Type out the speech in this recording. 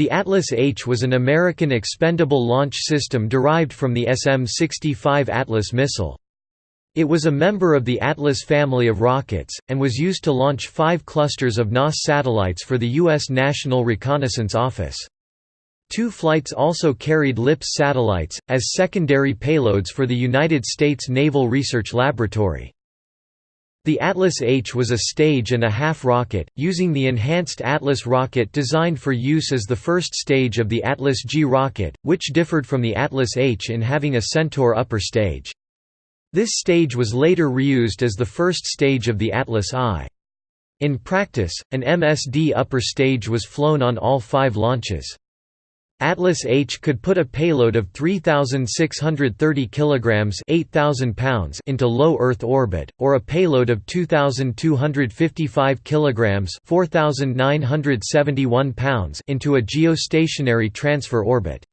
The Atlas H was an American expendable launch system derived from the SM-65 Atlas missile. It was a member of the Atlas family of rockets, and was used to launch five clusters of NOSS satellites for the U.S. National Reconnaissance Office. Two flights also carried LIPS satellites, as secondary payloads for the United States Naval Research Laboratory. The Atlas H was a stage and a half rocket, using the enhanced Atlas rocket designed for use as the first stage of the Atlas G rocket, which differed from the Atlas H in having a Centaur upper stage. This stage was later reused as the first stage of the Atlas I. In practice, an MSD upper stage was flown on all five launches. Atlas H could put a payload of 3630 kilograms, 8000 pounds into low Earth orbit or a payload of 2255 kilograms, 4971 pounds into a geostationary transfer orbit.